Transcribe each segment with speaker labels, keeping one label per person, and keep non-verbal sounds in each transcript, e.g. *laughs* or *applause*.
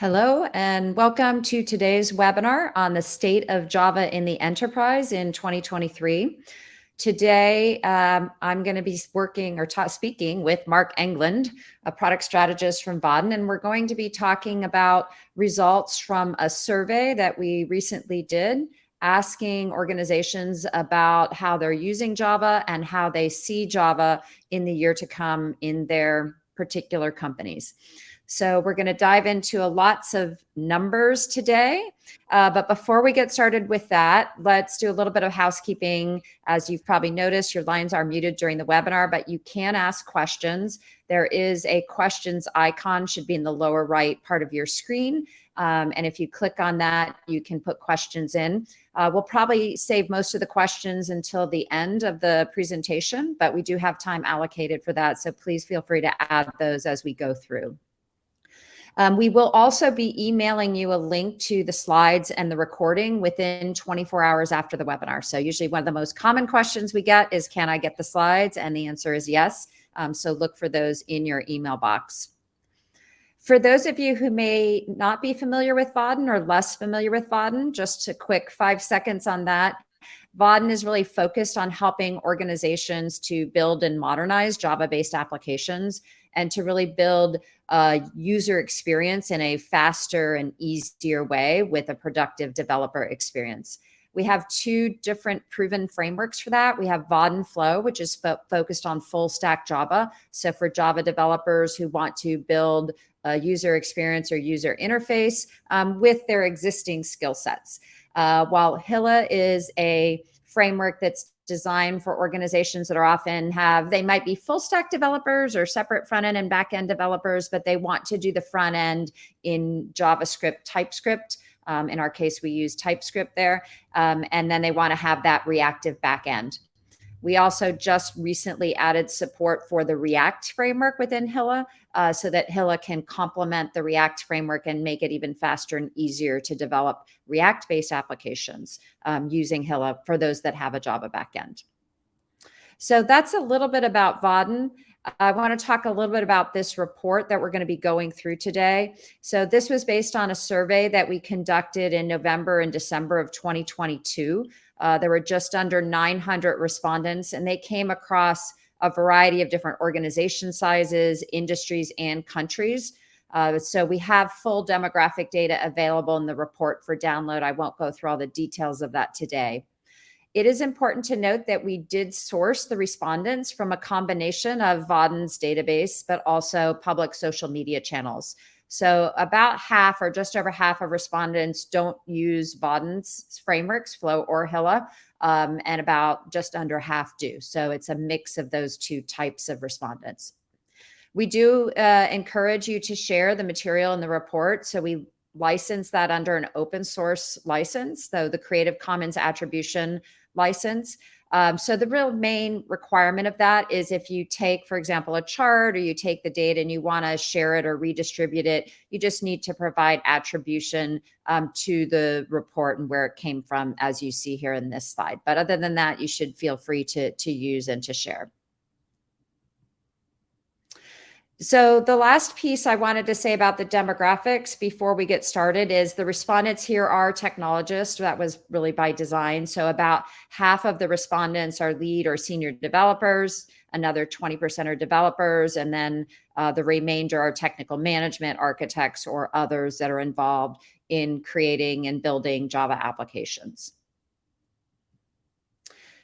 Speaker 1: Hello, and welcome to today's webinar on the state of Java in the enterprise in 2023. Today, um, I'm going to be working or speaking with Mark England, a product strategist from Vaadin, and we're going to be talking about results from a survey that we recently did asking organizations about how they're using Java and how they see Java in the year to come in their particular companies. So we're going to dive into lots of numbers today. Uh, but before we get started with that, let's do a little bit of housekeeping. As you've probably noticed, your lines are muted during the webinar, but you can ask questions. There is a questions icon should be in the lower right part of your screen. Um, and if you click on that, you can put questions in. Uh, we'll probably save most of the questions until the end of the presentation, but we do have time allocated for that. So please feel free to add those as we go through. Um, we will also be emailing you a link to the slides and the recording within 24 hours after the webinar. So usually one of the most common questions we get is, can I get the slides? And the answer is yes. Um, so look for those in your email box. For those of you who may not be familiar with Vaadin or less familiar with Vaadin, just a quick five seconds on that. Vaadin is really focused on helping organizations to build and modernize Java-based applications and to really build a user experience in a faster and easier way with a productive developer experience. We have two different proven frameworks for that. We have Vaadin Flow, which is fo focused on full stack Java. So for Java developers who want to build a user experience or user interface um, with their existing skill sets. Uh, while Hilla is a framework that's designed for organizations that are often have, they might be full stack developers or separate front end and back end developers, but they want to do the front end in JavaScript, TypeScript. Um, in our case, we use TypeScript there. Um, and then they want to have that reactive back end. We also just recently added support for the React framework within Hilla uh, so that Hilla can complement the React framework and make it even faster and easier to develop React-based applications um, using Hilla for those that have a Java backend. So that's a little bit about Vaadin. I want to talk a little bit about this report that we're going to be going through today. So this was based on a survey that we conducted in November and December of 2022 uh, there were just under 900 respondents, and they came across a variety of different organization sizes, industries, and countries. Uh, so we have full demographic data available in the report for download. I won't go through all the details of that today. It is important to note that we did source the respondents from a combination of Vaadin's database, but also public social media channels. So about half or just over half of respondents don't use Vaadin's frameworks, Flow or Hilla, um, and about just under half do. So it's a mix of those two types of respondents. We do uh, encourage you to share the material in the report. So we license that under an open source license, so the Creative Commons attribution license. Um, so the real main requirement of that is if you take, for example, a chart or you take the data and you want to share it or redistribute it, you just need to provide attribution um, to the report and where it came from, as you see here in this slide. But other than that, you should feel free to, to use and to share. So the last piece I wanted to say about the demographics before we get started is the respondents here are technologists. That was really by design. So about half of the respondents are lead or senior developers, another 20% are developers, and then uh, the remainder are technical management, architects, or others that are involved in creating and building Java applications.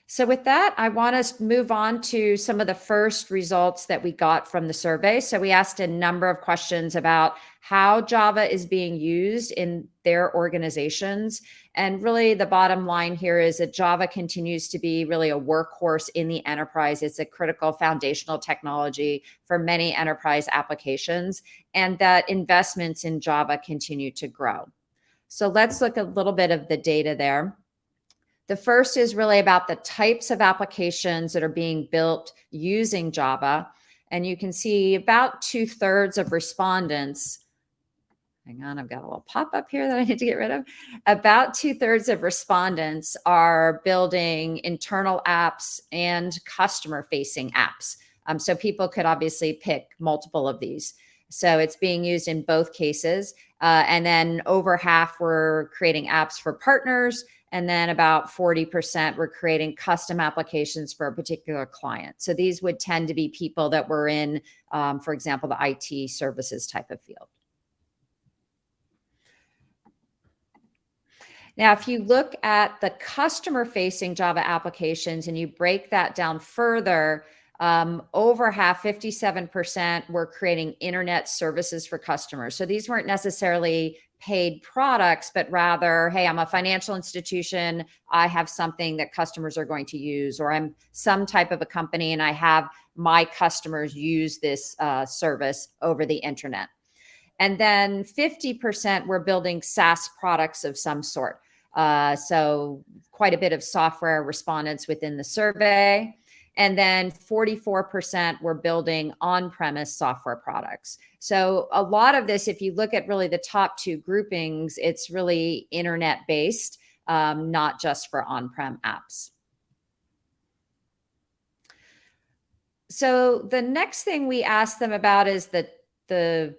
Speaker 1: So with that, I want to move on to some of the first results that we got from the survey. So we asked a number of questions about how Java is being used in their organizations. And really the bottom line here is that Java continues to be really a workhorse in the enterprise. It's a critical foundational technology for many enterprise applications and that investments in Java continue to grow. So let's look at a little bit of the data there. The first is really about the types of applications that are being built using Java. And you can see about two thirds of respondents hang on, I've got a little pop up here that I need to get rid of. About two thirds of respondents are building internal apps and customer facing apps. Um, so people could obviously pick multiple of these. So it's being used in both cases. Uh, and then over half were creating apps for partners. And then about 40% were creating custom applications for a particular client. So these would tend to be people that were in, um, for example, the IT services type of field. Now, if you look at the customer facing Java applications and you break that down further, um, over half, 57% were creating internet services for customers. So these weren't necessarily paid products, but rather, hey, I'm a financial institution. I have something that customers are going to use, or I'm some type of a company and I have my customers use this uh, service over the internet. And then 50% were building SaaS products of some sort. Uh, so quite a bit of software respondents within the survey. And then 44% were building on-premise software products. So a lot of this, if you look at really the top two groupings, it's really internet-based, um, not just for on-prem apps. So the next thing we asked them about is the, the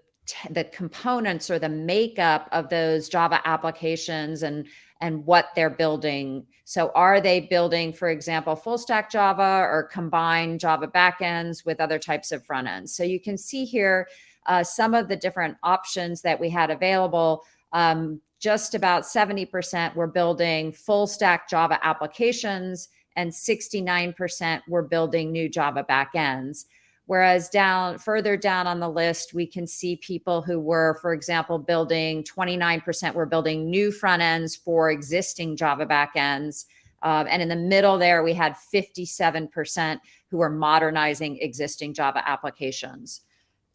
Speaker 1: the components or the makeup of those Java applications and and what they're building. So are they building, for example, full stack Java or combine Java backends with other types of front ends? So you can see here uh, some of the different options that we had available. Um, just about 70% were building full stack Java applications and 69% were building new Java backends. Whereas down further down on the list, we can see people who were, for example, building 29% were building new front ends for existing Java backends. Um, and in the middle there, we had 57% who were modernizing existing Java applications.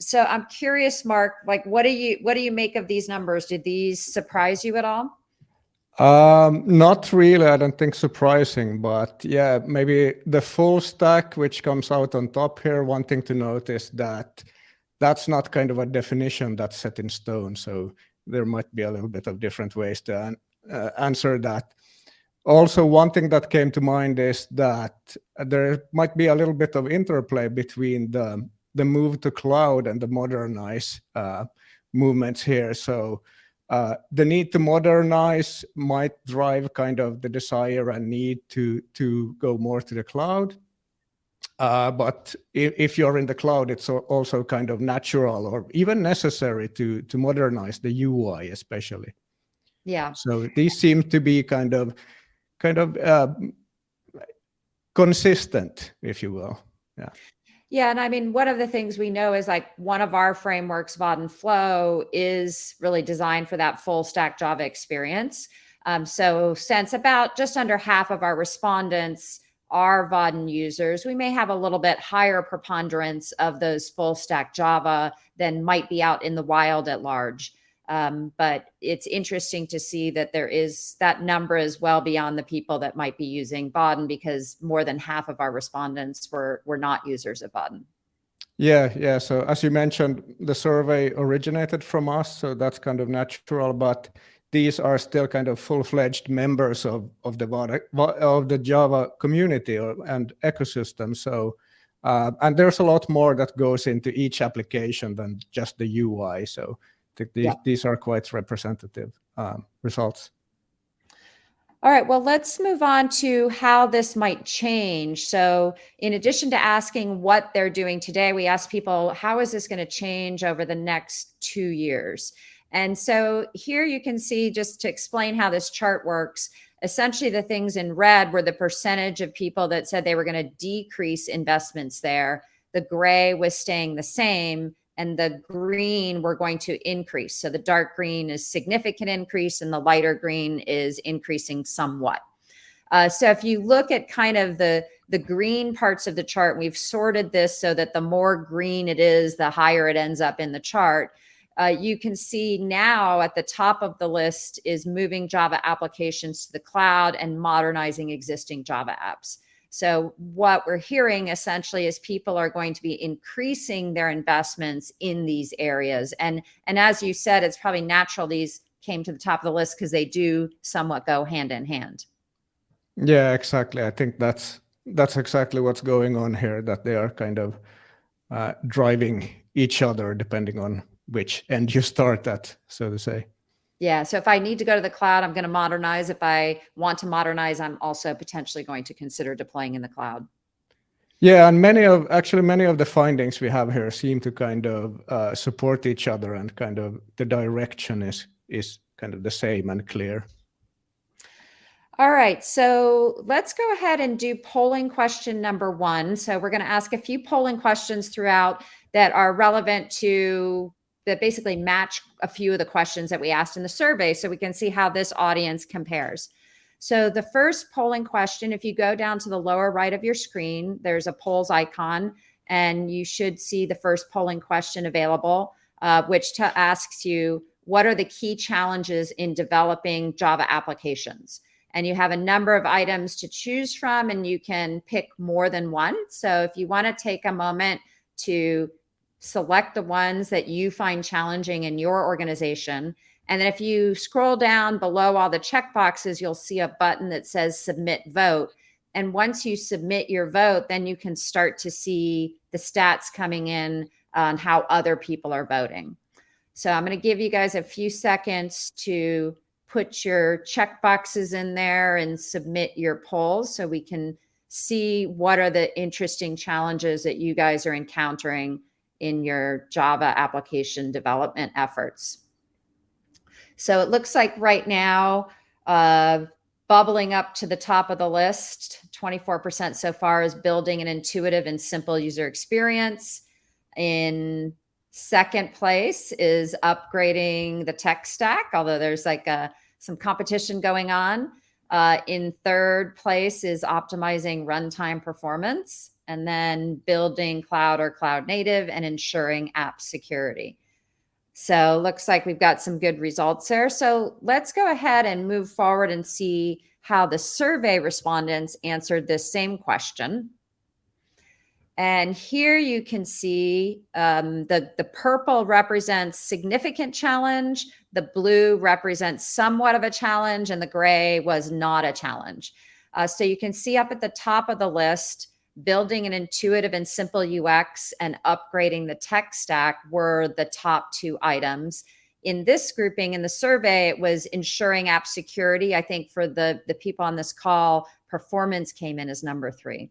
Speaker 1: So I'm curious, Mark, like what do you what do you make of these numbers? Did these surprise you at all?
Speaker 2: Um, not really, I don't think surprising, but yeah, maybe the full stack, which comes out on top here, one thing to note is that that's not kind of a definition that's set in stone. So there might be a little bit of different ways to an, uh, answer that. Also, one thing that came to mind is that there might be a little bit of interplay between the, the move to cloud and the modernize uh, movements here. So uh, the need to modernize might drive kind of the desire and need to to go more to the cloud. Uh, but if, if, you're in the cloud, it's also kind of natural or even necessary to to modernize the UI, especially.
Speaker 1: Yeah.
Speaker 2: So these seem to be kind of kind of uh, consistent, if you will. Yeah.
Speaker 1: Yeah, and I mean, one of the things we know is like one of our frameworks, Vaadin Flow, is really designed for that full stack Java experience. Um, so since about just under half of our respondents are Vaadin users, we may have a little bit higher preponderance of those full stack Java than might be out in the wild at large. Um, but it's interesting to see that there is that number is well beyond the people that might be using Vaadin because more than half of our respondents were, were not users of Vaadin.
Speaker 2: Yeah, yeah. So as you mentioned, the survey originated from us, so that's kind of natural, but these are still kind of full-fledged members of, of the of the Java community and ecosystem. So, uh, and there's a lot more that goes into each application than just the UI. So think these, yeah. these are quite representative um, results.
Speaker 1: All right, well, let's move on to how this might change. So in addition to asking what they're doing today, we ask people, how is this going to change over the next two years? And so here you can see, just to explain how this chart works, essentially the things in red were the percentage of people that said they were going to decrease investments there. The gray was staying the same and the green we're going to increase. So the dark green is significant increase and the lighter green is increasing somewhat. Uh, so if you look at kind of the, the green parts of the chart, we've sorted this so that the more green it is, the higher it ends up in the chart. Uh, you can see now at the top of the list is moving Java applications to the cloud and modernizing existing Java apps. So what we're hearing essentially is people are going to be increasing their investments in these areas. And, and as you said, it's probably natural these came to the top of the list because they do somewhat go hand in hand.
Speaker 2: Yeah, exactly. I think that's that's exactly what's going on here, that they are kind of uh, driving each other depending on which end you start at, so to say.
Speaker 1: Yeah. So if I need to go to the cloud, I'm going to modernize. If I want to modernize, I'm also potentially going to consider deploying in the cloud.
Speaker 2: Yeah, and many of actually many of the findings we have here seem to kind of uh, support each other, and kind of the direction is is kind of the same and clear.
Speaker 1: All right, so let's go ahead and do polling question number one. So we're going to ask a few polling questions throughout that are relevant to that basically match a few of the questions that we asked in the survey so we can see how this audience compares. So the first polling question, if you go down to the lower right of your screen, there's a polls icon and you should see the first polling question available, uh, which asks you, what are the key challenges in developing Java applications? And you have a number of items to choose from and you can pick more than one. So if you wanna take a moment to select the ones that you find challenging in your organization. And then if you scroll down below all the checkboxes, you'll see a button that says submit vote. And once you submit your vote, then you can start to see the stats coming in on how other people are voting. So I'm going to give you guys a few seconds to put your check boxes in there and submit your polls so we can see what are the interesting challenges that you guys are encountering in your Java application development efforts. So it looks like right now, uh, bubbling up to the top of the list, 24% so far is building an intuitive and simple user experience. In second place is upgrading the tech stack, although there's like a, uh, some competition going on. Uh, in third place is optimizing runtime performance and then building cloud or cloud native and ensuring app security. So looks like we've got some good results there. So let's go ahead and move forward and see how the survey respondents answered this same question. And here you can see um, the, the purple represents significant challenge, the blue represents somewhat of a challenge, and the gray was not a challenge. Uh, so you can see up at the top of the list, building an intuitive and simple UX and upgrading the tech stack were the top two items. In this grouping in the survey, it was ensuring app security. I think for the, the people on this call, performance came in as number three.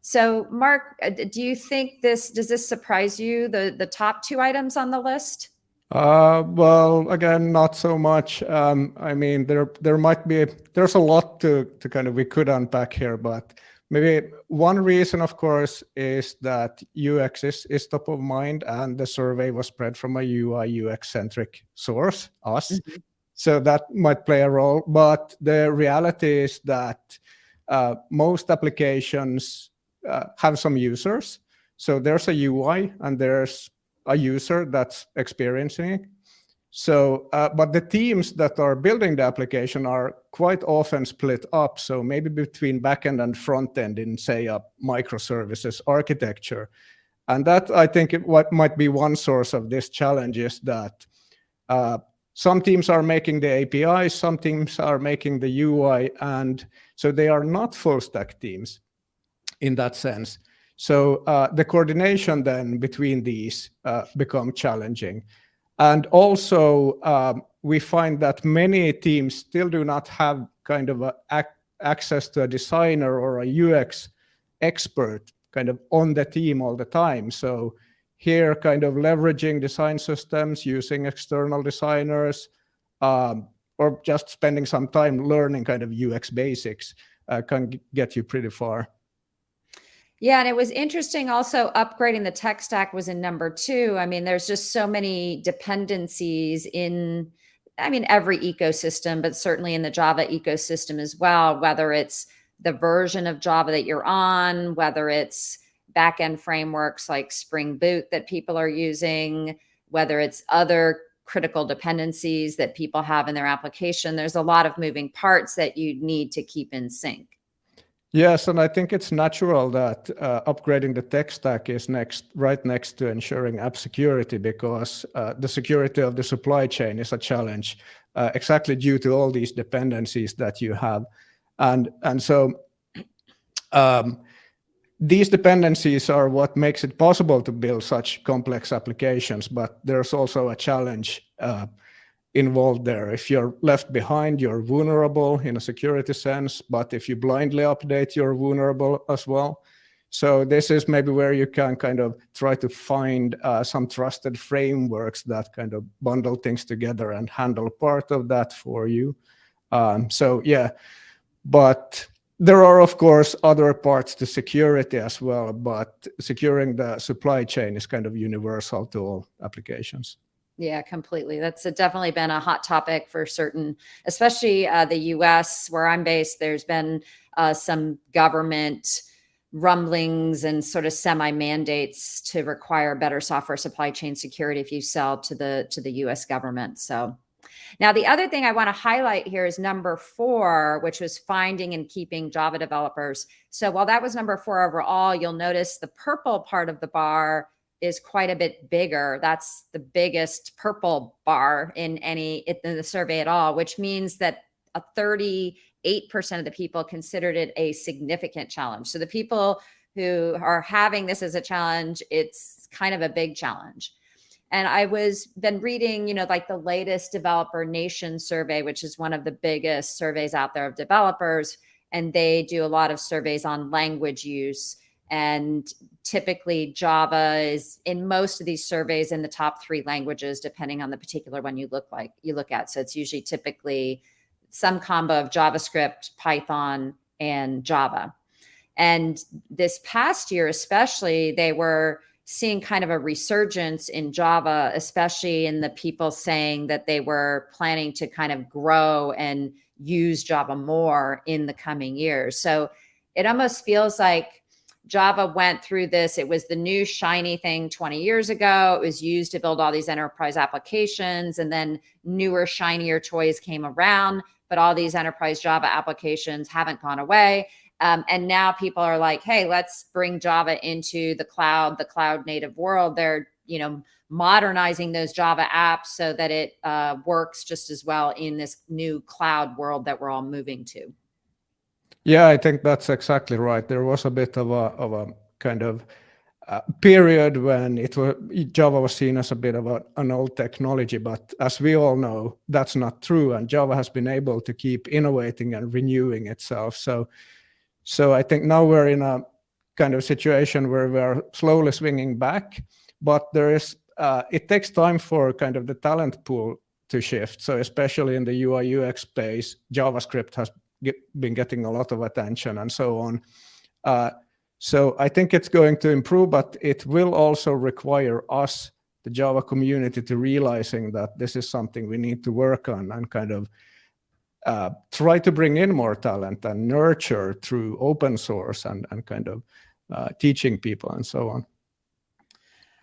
Speaker 1: So Mark, uh, do you think this, does this surprise you, the, the top two items on the list?
Speaker 2: Uh, well, again, not so much. Um, I mean, there there might be there's a lot to to kind of we could unpack here, but Maybe one reason, of course, is that UX is, is top of mind and the survey was spread from a UI UX centric source, us. Mm -hmm. So that might play a role. But the reality is that uh, most applications uh, have some users. So there's a UI and there's a user that's experiencing it. So, uh, but the teams that are building the application are quite often split up. So maybe between backend and front end in say a microservices architecture. And that I think what might be one source of this challenge is that uh, some teams are making the API, some teams are making the UI, and so they are not full stack teams in that sense. So uh, the coordination then between these uh, become challenging. And also, um, we find that many teams still do not have kind of a, access to a designer or a UX expert kind of on the team all the time. So here kind of leveraging design systems, using external designers, um, or just spending some time learning kind of UX basics uh, can get you pretty far.
Speaker 1: Yeah, and it was interesting also upgrading the tech stack was in number two. I mean, there's just so many dependencies in, I mean, every ecosystem, but certainly in the Java ecosystem as well, whether it's the version of Java that you're on, whether it's backend frameworks like Spring Boot that people are using, whether it's other critical dependencies that people have in their application. There's a lot of moving parts that you need to keep in sync.
Speaker 2: Yes, and I think it's natural that uh, upgrading the tech stack is next, right next to ensuring app security because uh, the security of the supply chain is a challenge uh, exactly due to all these dependencies that you have. And, and so *clears throat* um, these dependencies are what makes it possible to build such complex applications, but there's also a challenge uh, involved there. If you're left behind, you're vulnerable in a security sense, but if you blindly update, you're vulnerable as well. So this is maybe where you can kind of try to find uh, some trusted frameworks that kind of bundle things together and handle part of that for you. Um, so yeah, but there are, of course, other parts to security as well, but securing the supply chain is kind of universal to all applications.
Speaker 1: Yeah, completely. That's definitely been a hot topic for certain, especially uh, the US, where I'm based. There's been uh, some government rumblings and sort of semi mandates to require better software supply chain security if you sell to the to the US government. So now, the other thing I want to highlight here is number four, which was finding and keeping Java developers. So while that was number four overall, you'll notice the purple part of the bar is quite a bit bigger. That's the biggest purple bar in any in the survey at all, which means that a 38% of the people considered it a significant challenge. So the people who are having this as a challenge, it's kind of a big challenge. And I was been reading, you know, like the latest developer nation survey, which is one of the biggest surveys out there of developers. And they do a lot of surveys on language use. And typically Java is in most of these surveys in the top three languages, depending on the particular one you look like you look at. So it's usually typically some combo of JavaScript, Python, and Java. And this past year, especially, they were seeing kind of a resurgence in Java, especially in the people saying that they were planning to kind of grow and use Java more in the coming years. So it almost feels like Java went through this. It was the new shiny thing 20 years ago. It was used to build all these enterprise applications, and then newer, shinier toys came around. But all these enterprise Java applications haven't gone away. Um, and now people are like, hey, let's bring Java into the cloud, the cloud native world. They're, you know, modernizing those Java apps so that it uh, works just as well in this new cloud world that we're all moving to.
Speaker 2: Yeah, I think that's exactly right. There was a bit of a, of a kind of uh, period when it was Java was seen as a bit of a, an old technology, but as we all know, that's not true. And Java has been able to keep innovating and renewing itself. So so I think now we're in a kind of situation where we are slowly swinging back, but there is uh, it takes time for kind of the talent pool to shift. So especially in the UI UX space, JavaScript has get, been getting a lot of attention and so on. Uh, so I think it's going to improve, but it will also require us, the Java community, to realizing that this is something we need to work on and kind of uh, try to bring in more talent and nurture through open source and, and kind of uh, teaching people and so on.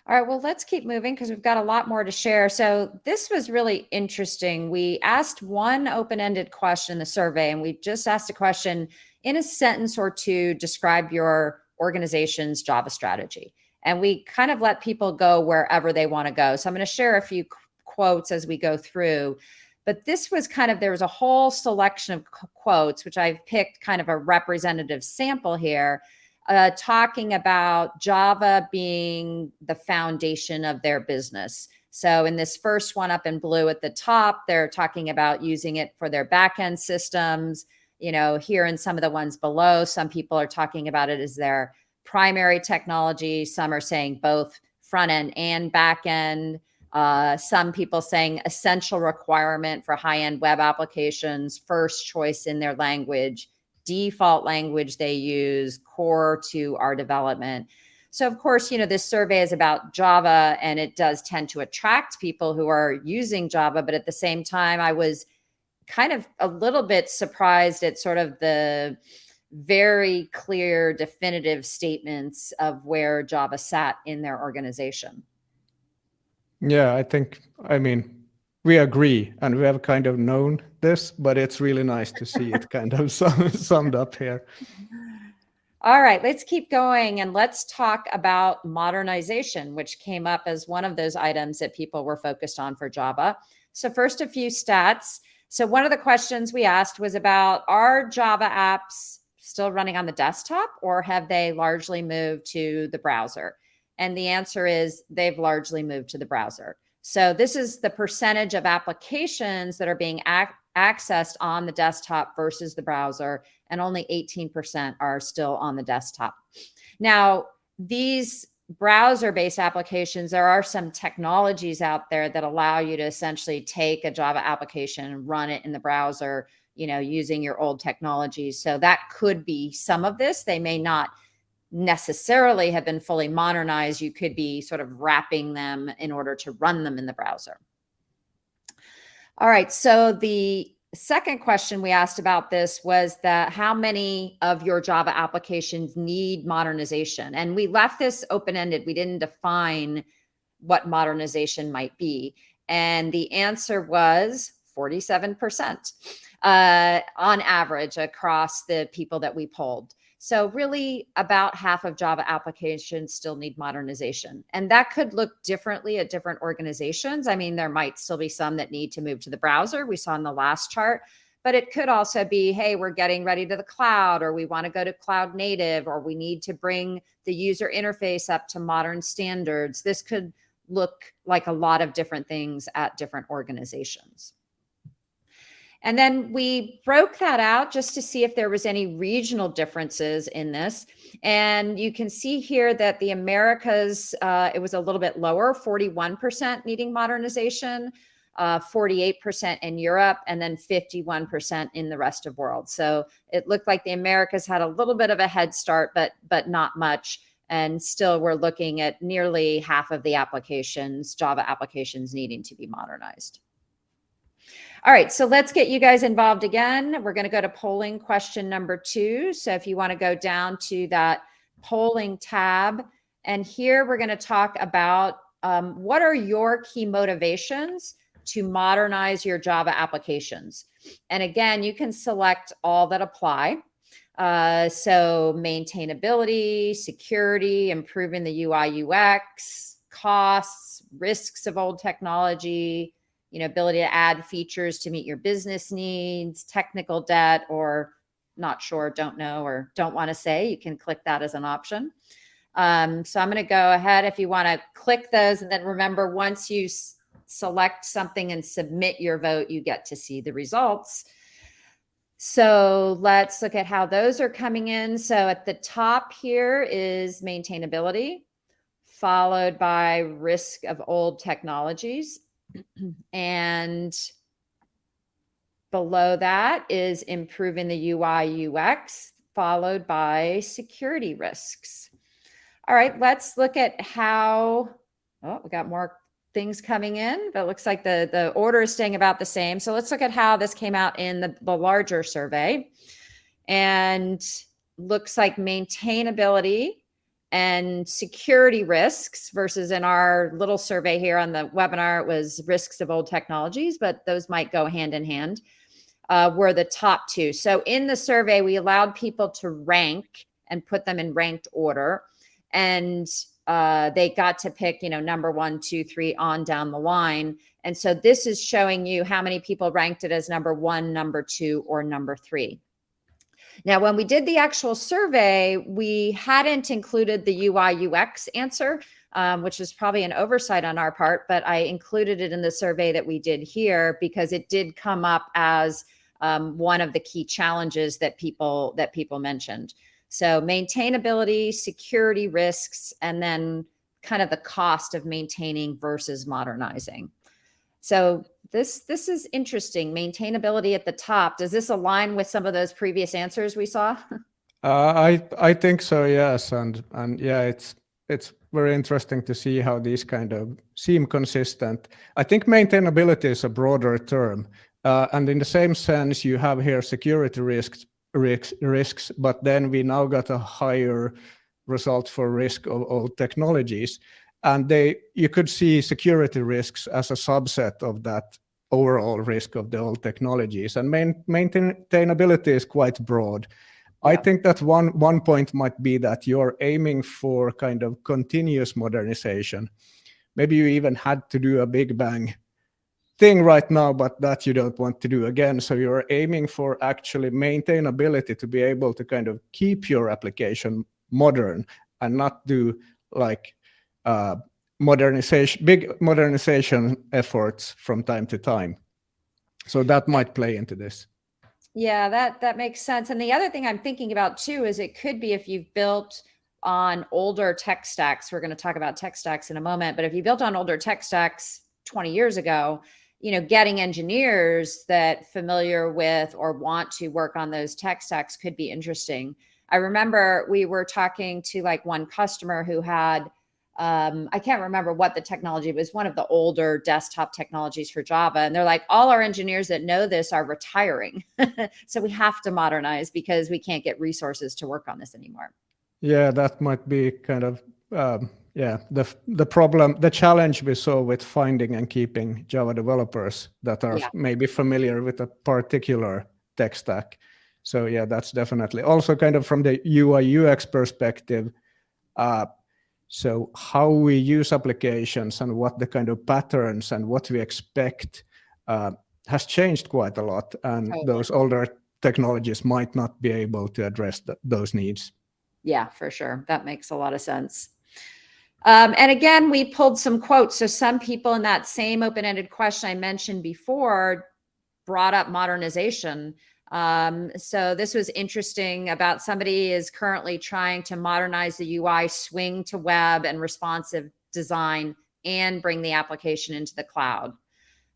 Speaker 1: All right, well, let's keep moving because we've got a lot more to share. So this was really interesting. We asked one open-ended question in the survey, and we just asked a question in a sentence or two, describe your organization's Java strategy. And we kind of let people go wherever they want to go. So I'm going to share a few quotes as we go through. But this was kind of, there was a whole selection of quotes, which I've picked kind of a representative sample here, uh, talking about Java being the foundation of their business. So in this first one up in blue at the top, they're talking about using it for their backend systems. You know, here in some of the ones below, some people are talking about it as their primary technology. Some are saying both front end and back end. Uh, some people saying essential requirement for high-end web applications, first choice in their language, default language they use, core to our development. So of course, you know, this survey is about Java and it does tend to attract people who are using Java. But at the same time, I was kind of a little bit surprised at sort of the very clear, definitive statements of where Java sat in their organization.
Speaker 2: Yeah, I think, I mean, we agree and we have kind of known this, but it's really nice to see it kind of *laughs* summed up here.
Speaker 1: All right, let's keep going and let's talk about modernization, which came up as one of those items that people were focused on for Java. So first, a few stats. So one of the questions we asked was about, are Java apps still running on the desktop or have they largely moved to the browser? And the answer is they've largely moved to the browser. So this is the percentage of applications that are being ac accessed on the desktop versus the browser, and only 18% are still on the desktop. Now, these browser-based applications, there are some technologies out there that allow you to essentially take a Java application and run it in the browser, you know, using your old technologies. So that could be some of this. They may not necessarily have been fully modernized. You could be sort of wrapping them in order to run them in the browser. All right, so the second question we asked about this was that how many of your Java applications need modernization? And we left this open-ended. We didn't define what modernization might be. And the answer was 47% uh, on average across the people that we polled. So really about half of Java applications still need modernization. And that could look differently at different organizations. I mean, there might still be some that need to move to the browser. We saw in the last chart, but it could also be, hey, we're getting ready to the cloud, or we want to go to cloud native, or we need to bring the user interface up to modern standards. This could look like a lot of different things at different organizations. And then we broke that out just to see if there was any regional differences in this. And you can see here that the Americas, uh, it was a little bit lower, 41% needing modernization, 48% uh, in Europe, and then 51% in the rest of the world. So it looked like the Americas had a little bit of a head start, but, but not much. And still we're looking at nearly half of the applications, Java applications needing to be modernized. All right, so let's get you guys involved again. We're going to go to polling question number two. So if you want to go down to that polling tab, and here we're going to talk about um, what are your key motivations to modernize your Java applications. And again, you can select all that apply. Uh, so maintainability, security, improving the UI UX, costs, risks of old technology, you know, ability to add features to meet your business needs, technical debt, or not sure, don't know, or don't want to say, you can click that as an option. Um, so I'm going to go ahead if you want to click those. And then remember, once you select something and submit your vote, you get to see the results. So let's look at how those are coming in. So at the top here is maintainability, followed by risk of old technologies. *clears throat* and below that is improving the UI UX, followed by security risks. All right, let's look at how, oh, we got more things coming in, but it looks like the, the order is staying about the same. So let's look at how this came out in the, the larger survey. And looks like maintainability and security risks versus in our little survey here on the webinar, it was risks of old technologies, but those might go hand in hand, uh, were the top two. So in the survey, we allowed people to rank and put them in ranked order. And uh, they got to pick, you know, number one, two, three on down the line. And so this is showing you how many people ranked it as number one, number two, or number three. Now, when we did the actual survey, we hadn't included the UI UX answer, um, which is probably an oversight on our part, but I included it in the survey that we did here because it did come up as um, one of the key challenges that people that people mentioned. So maintainability, security risks, and then kind of the cost of maintaining versus modernizing. So this this is interesting. Maintainability at the top. Does this align with some of those previous answers we saw? *laughs*
Speaker 2: Uh, I I think so. Yes, and and yeah, it's it's very interesting to see how these kind of seem consistent. I think maintainability is a broader term, uh, and in the same sense, you have here security risks risks risks, but then we now got a higher result for risk of old technologies and they you could see security risks as a subset of that overall risk of the old technologies and main, maintainability is quite broad yeah. i think that one one point might be that you're aiming for kind of continuous modernization maybe you even had to do a big bang thing right now, but that you don't want to do again. So you're aiming for actually maintainability to be able to kind of keep your application modern and not do like uh, modernization, big modernization efforts from time to time. So that might play into this.
Speaker 1: Yeah, that that makes sense. And the other thing I'm thinking about too is it could be if you've built on older tech stacks. We're going to talk about tech stacks in a moment, but if you built on older tech stacks 20 years ago, you know, getting engineers that familiar with or want to work on those tech stacks could be interesting. I remember we were talking to like one customer who had um, I can't remember what the technology was, one of the older desktop technologies for Java. And they're like, all our engineers that know this are retiring. *laughs* so we have to modernize because we can't get resources to work on this anymore.
Speaker 2: Yeah, that might be kind of, um, yeah, the, the problem, the challenge we saw with finding and keeping Java developers that are yeah. maybe familiar with a particular tech stack. So yeah, that's definitely also kind of from the UI UX perspective, uh, so how we use applications and what the kind of patterns and what we expect uh, has changed quite a lot. And those older technologies might not be able to address th those needs.
Speaker 1: Yeah, for sure. That makes a lot of sense. Um, and again, we pulled some quotes. So some people in that same open-ended question I mentioned before brought up modernization. Um, so this was interesting about somebody is currently trying to modernize the UI, swing to web and responsive design and bring the application into the cloud.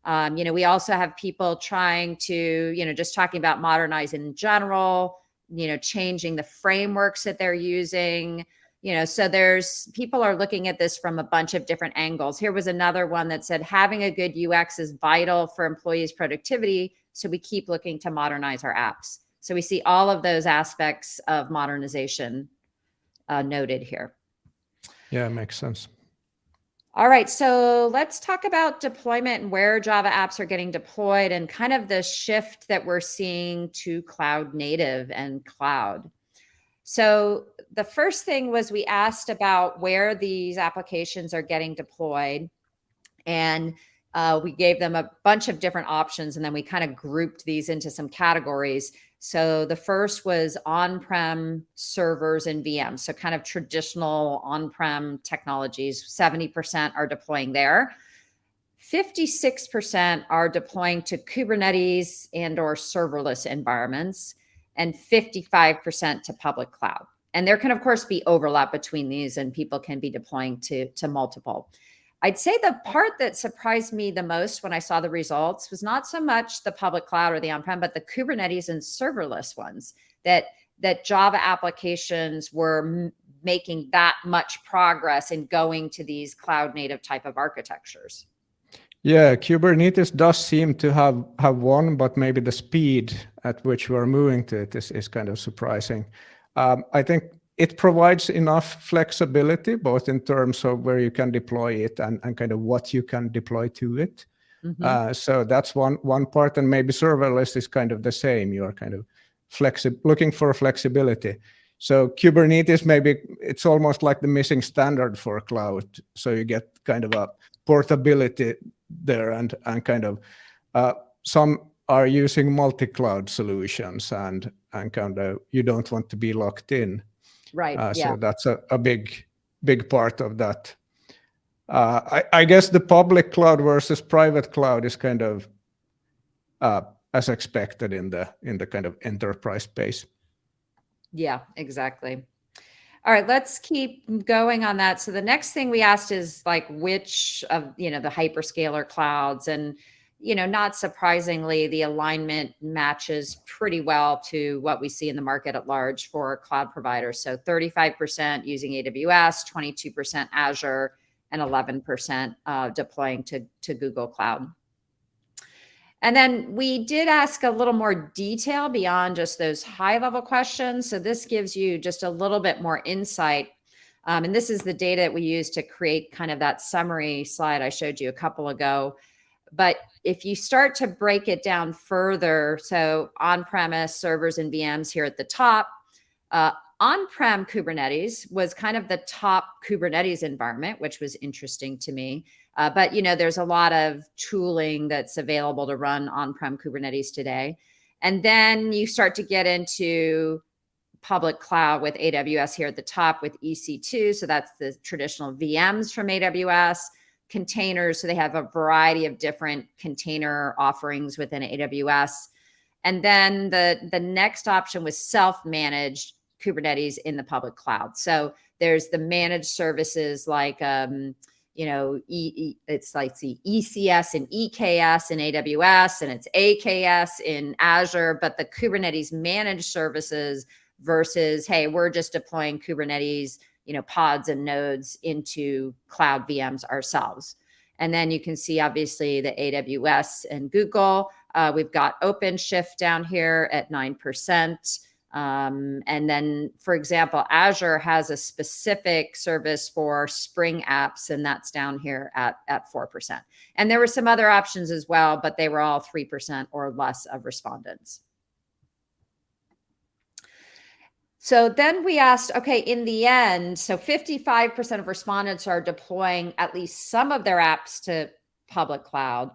Speaker 1: Um, you know, we also have people trying to, you know, just talking about modernizing in general, you know, changing the frameworks that they're using, you know, so there's people are looking at this from a bunch of different angles. Here was another one that said having a good UX is vital for employees' productivity so we keep looking to modernize our apps. So we see all of those aspects of modernization uh, noted here.
Speaker 2: Yeah, it makes sense.
Speaker 1: All right, so let's talk about deployment and where Java apps are getting deployed and kind of the shift that we're seeing to cloud native and cloud. So the first thing was we asked about where these applications are getting deployed. And uh, we gave them a bunch of different options and then we kind of grouped these into some categories. So the first was on-prem servers and VMs. So kind of traditional on-prem technologies, 70% are deploying there. 56% are deploying to Kubernetes and or serverless environments and 55% to public cloud. And there can of course be overlap between these and people can be deploying to, to multiple. I'd say the part that surprised me the most when I saw the results was not so much the public cloud or the on-prem, but the Kubernetes and serverless ones that that Java applications were making that much progress in going to these cloud native type of architectures.
Speaker 2: Yeah, Kubernetes does seem to have, have won, but maybe the speed at which we're moving to it is, is kind of surprising. Um, I think it provides enough flexibility, both in terms of where you can deploy it and, and kind of what you can deploy to it. Mm -hmm. uh, so that's one one part, and maybe serverless is kind of the same. You're kind of flexi looking for flexibility. So Kubernetes, maybe it's almost like the missing standard for cloud. So you get kind of a portability there, and and kind of uh, some are using multi-cloud solutions, and and kind of you don't want to be locked in.
Speaker 1: Right. Uh, yeah.
Speaker 2: So that's a, a big, big part of that. Uh, I, I, guess the public cloud versus private cloud is kind of uh, as expected in the in the kind of enterprise space.
Speaker 1: Yeah, exactly. All right, let's keep going on that. So the next thing we asked is like which of you know the hyperscaler clouds and you know, not surprisingly, the alignment matches pretty well to what we see in the market at large for cloud providers. So 35% using AWS, 22% Azure, and 11% uh, deploying to, to Google Cloud. And then we did ask a little more detail beyond just those high level questions. So this gives you just a little bit more insight. Um, and this is the data that we use to create kind of that summary slide I showed you a couple ago. But if you start to break it down further, so on-premise servers and VMs here at the top, uh, on-prem Kubernetes was kind of the top Kubernetes environment, which was interesting to me. Uh, but you know, there's a lot of tooling that's available to run on-prem Kubernetes today. And then you start to get into public cloud with AWS here at the top with EC2. So that's the traditional VMs from AWS, containers. So they have a variety of different container offerings within AWS. And then the, the next option was self-managed Kubernetes in the public cloud. So there's the managed services like, um, you know, e, e, it's like the ECS and EKS in AWS and it's AKS in Azure, but the Kubernetes managed services versus, hey, we're just deploying Kubernetes, you know, pods and nodes into cloud VMs ourselves. And then you can see obviously the AWS and Google. Uh, we've got OpenShift down here at 9%. Um, and then, for example, Azure has a specific service for Spring apps, and that's down here at, at 4%. And there were some other options as well, but they were all 3% or less of respondents. So then we asked, okay, in the end, so 55% of respondents are deploying at least some of their apps to public cloud,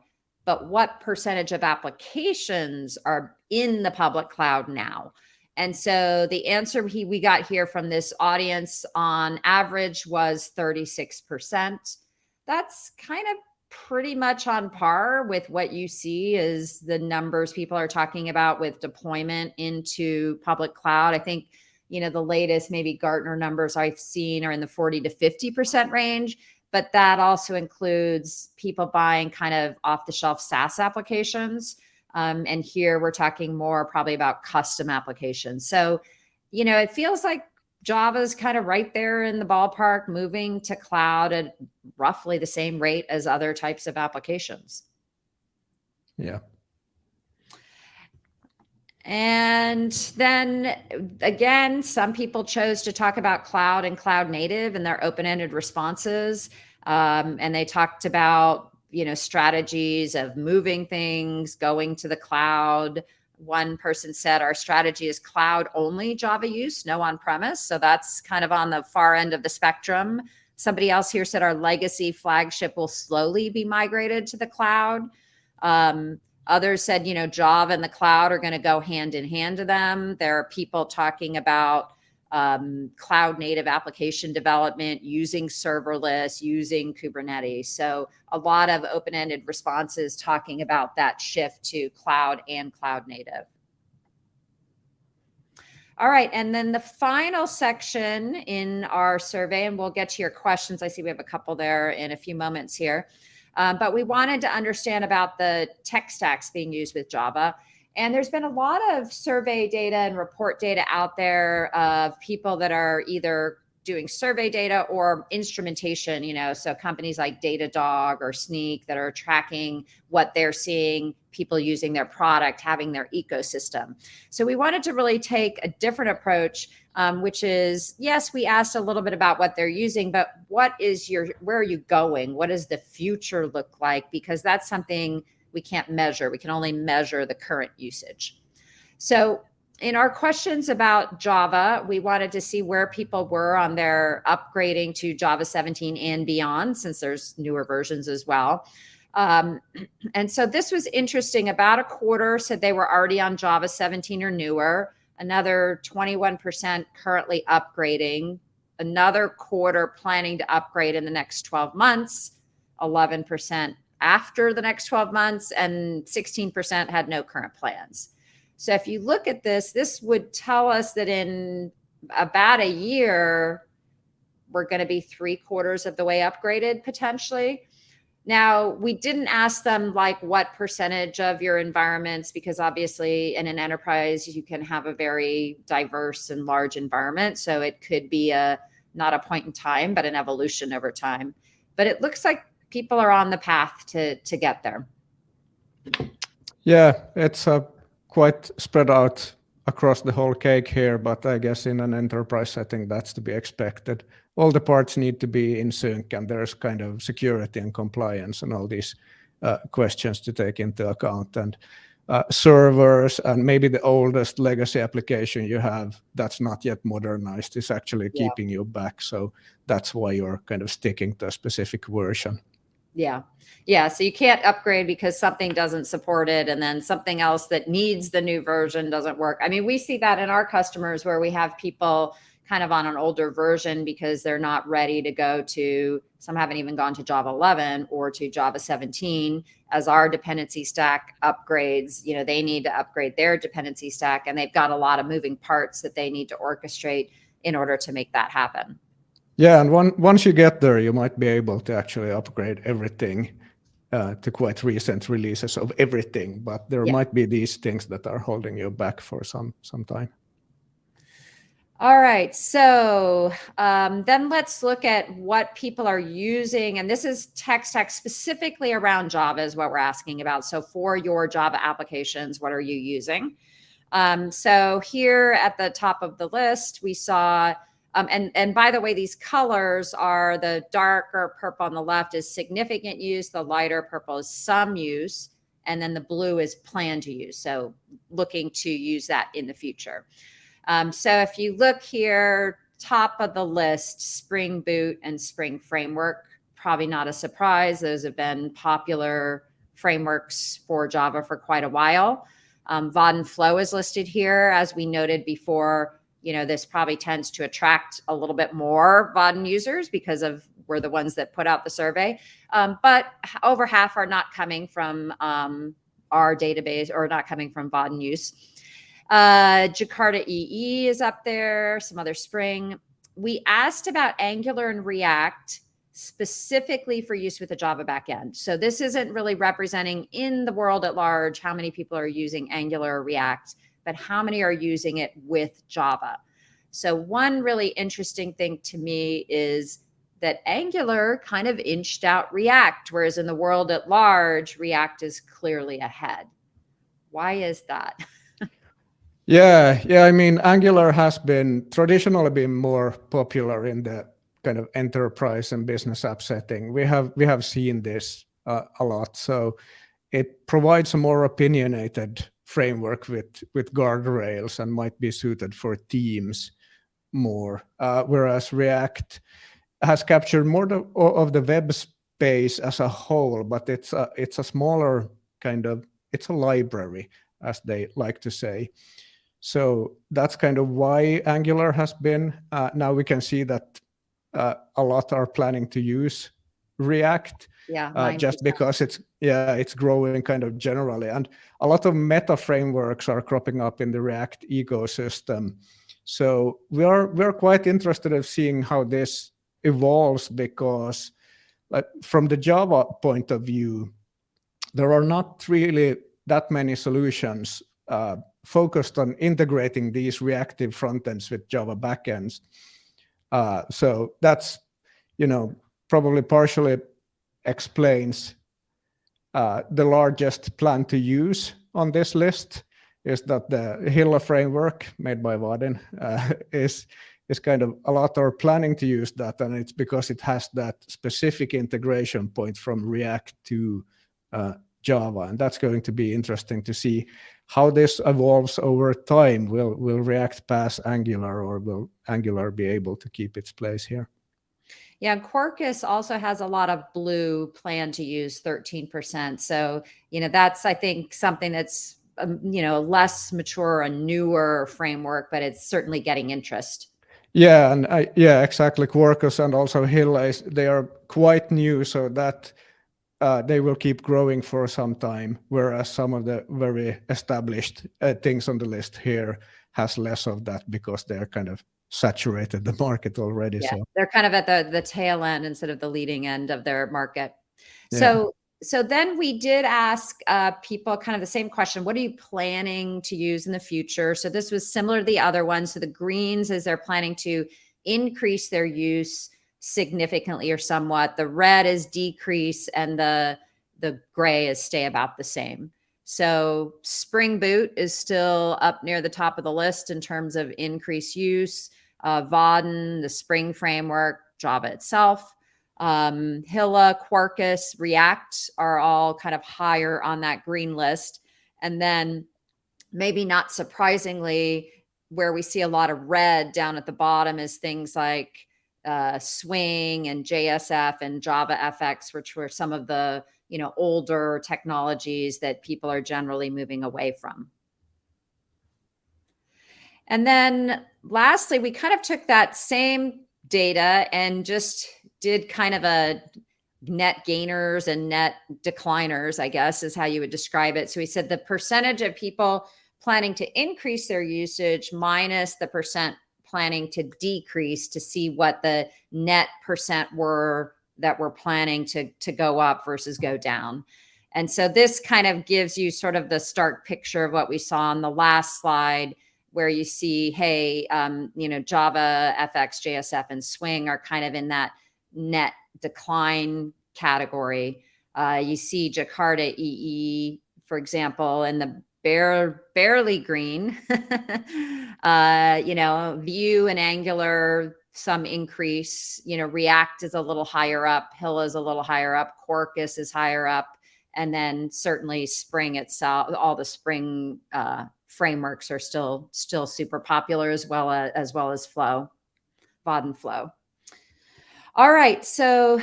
Speaker 1: but what percentage of applications are in the public cloud now? And so the answer he, we got here from this audience on average was 36%. That's kind of pretty much on par with what you see is the numbers people are talking about with deployment into public cloud. I think you know, the latest maybe Gartner numbers I've seen are in the 40 to 50% range, but that also includes people buying kind of off the shelf SaaS applications. Um, and here we're talking more probably about custom applications. So, you know, it feels like Java's kind of right there in the ballpark, moving to cloud at roughly the same rate as other types of applications.
Speaker 2: Yeah.
Speaker 1: And then again, some people chose to talk about cloud and cloud native and their open-ended responses. Um, and they talked about, you know, strategies of moving things, going to the cloud. One person said our strategy is cloud only Java use, no on-premise. So that's kind of on the far end of the spectrum. Somebody else here said our legacy flagship will slowly be migrated to the cloud. Um, Others said, you know, Java and the cloud are going to go hand in hand to them. There are people talking about um, cloud native application development using serverless, using Kubernetes. So a lot of open-ended responses talking about that shift to cloud and cloud native. All right, and then the final section in our survey, and we'll get to your questions. I see we have a couple there in a few moments here. Um, but we wanted to understand about the tech stacks being used with Java. And there's been a lot of survey data and report data out there of people that are either doing survey data or instrumentation, you know, so companies like Datadog or Snyk that are tracking what they're seeing, people using their product, having their ecosystem. So we wanted to really take a different approach, um, which is, yes, we asked a little bit about what they're using, but what is your, where are you going? What does the future look like? Because that's something we can't measure. We can only measure the current usage. So in our questions about Java, we wanted to see where people were on their upgrading to Java 17 and beyond, since there's newer versions as well. Um, and so this was interesting. About a quarter said they were already on Java 17 or newer. Another 21% currently upgrading. Another quarter planning to upgrade in the next 12 months. 11% after the next 12 months, and 16% had no current plans. So if you look at this, this would tell us that in about a year, we're going to be three quarters of the way upgraded potentially. Now, we didn't ask them like what percentage of your environments, because obviously in an enterprise, you can have a very diverse and large environment. So it could be a not a point in time, but an evolution over time. But it looks like people are on the path to, to get there.
Speaker 2: Yeah, it's a quite spread out across the whole cake here, but I guess in an enterprise setting, that's to be expected. All the parts need to be in sync and there's kind of security and compliance and all these uh, questions to take into account. And uh, servers and maybe the oldest legacy application you have that's not yet modernized is actually
Speaker 1: Yeah.
Speaker 2: keeping you back. So that's why you're kind of sticking to a specific version.
Speaker 1: Yeah. Yeah. So you can't upgrade because something doesn't support it. And then something else that needs the new version doesn't work. I mean, we see that in our customers where we have people kind of on an older version because they're not ready to go to, some haven't even gone to Java 11 or to Java 17 as our dependency stack upgrades. You know, they need to upgrade their dependency stack and they've got a lot of moving parts that they need to orchestrate in order to make that happen.
Speaker 2: Yeah, and one, once you get there, you might be able to actually upgrade everything uh, to quite recent releases of everything. But there might be these things that are holding you back for some some time.
Speaker 1: All right, so um, then let's look at what people are using. And this is tech stack specifically around Java is what we're asking about. So for your Java applications, what are you using? Um, so here at the top of the list, we saw, um, and, and by the way, these colors are the darker purple on the left is significant use, the lighter purple is some use, and then the blue is planned to use. So looking to use that in the future. Um, so if you look here, top of the list, Spring Boot and Spring Framework, probably not a surprise. Those have been popular frameworks for Java for quite a while. Um, Flow is listed here. As we noted before, you know, this probably tends to attract a little bit more Vaadin users because of we're the ones that put out the survey. Um, but over half are not coming from um, our database or not coming from Vaadin use. Uh, Jakarta EE is up there, some other Spring. We asked about Angular and React specifically for use with the Java backend. So this isn't really representing in the world at large how many people are using Angular or React, but how many are using it with Java. So one really interesting thing to me is that Angular kind of inched out React, whereas in the world at large, React is clearly ahead. Why is that? *laughs*
Speaker 2: Yeah, yeah. I mean, Angular has been traditionally been more popular in the kind of enterprise and business app setting. We have we have seen this uh, a lot. So it provides a more opinionated framework with with guardrails and might be suited for teams more. Uh, whereas React has captured more of the web space as a whole, but it's a, it's a smaller kind of it's a library, as they like to say. So that's kind of why Angular has been. Uh, now we can see that uh, a lot are planning to use React
Speaker 1: Yeah,
Speaker 2: uh, just because it's yeah it's growing kind of generally, and a lot of meta frameworks are cropping up in the React ecosystem. So we are we are quite interested in seeing how this evolves because, like from the Java point of view, there are not really that many solutions uh, focused on integrating these reactive frontends with Java backends. Uh, so that's, you know, probably partially explains uh, the largest plan to use on this list is that the Hilla framework made by Vaadin uh, *laughs* is is kind of a lot are planning to use that, and it's because it has that specific integration point from React to uh, Java, and that's going to be interesting to see how this evolves over time. Will will React pass Angular, or will Angular be able to keep its place here?
Speaker 1: Yeah, Quarkus also has a lot of blue plan to use 13%. So, you know, that's, I think, something that's, um, you know, less mature, a newer framework, but it's certainly getting interest.
Speaker 2: Yeah, and I, yeah, exactly. Quarkus and also Hilla, they are quite new, so that uh, they will keep growing for some time. Whereas some of the very established uh, things on the list here has less of that because they're kind of saturated the market already.
Speaker 1: Yeah,
Speaker 2: so
Speaker 1: they're kind of at the the tail end instead of the leading end of their market.
Speaker 2: Yeah.
Speaker 1: So so then we did ask uh, people kind of the same question what are you planning to use in the future so this was similar to the other one so the greens is they're planning to increase their use significantly or somewhat the red is decrease and the the gray is stay about the same so spring boot is still up near the top of the list in terms of increased use uh, Vaadin, the spring framework java itself um, Hilla, Quarkus, React are all kind of higher on that green list. And then maybe not surprisingly, where we see a lot of red down at the bottom is things like uh, Swing and JSF and Java FX, which were some of the you know older technologies that people are generally moving away from. And then lastly, we kind of took that same data and just did kind of a net gainers and net decliners, I guess is how you would describe it. So we said the percentage of people planning to increase their usage minus the percent planning to decrease to see what the net percent were that we're planning to, to go up versus go down. And so this kind of gives you sort of the stark picture of what we saw on the last slide where you see, hey, um, you know, Java, FX, JSF, and Swing are kind of in that net decline category. Uh, you see Jakarta EE, for example, in the bare, barely green. *laughs* uh, you know, Vue and Angular, some increase. You know, React is a little higher up. Hilla is a little higher up. Quarkus is higher up. And then certainly Spring itself, all the Spring uh, frameworks are still still super popular as well as, as well as Flow, Vaadin Flow. All right, so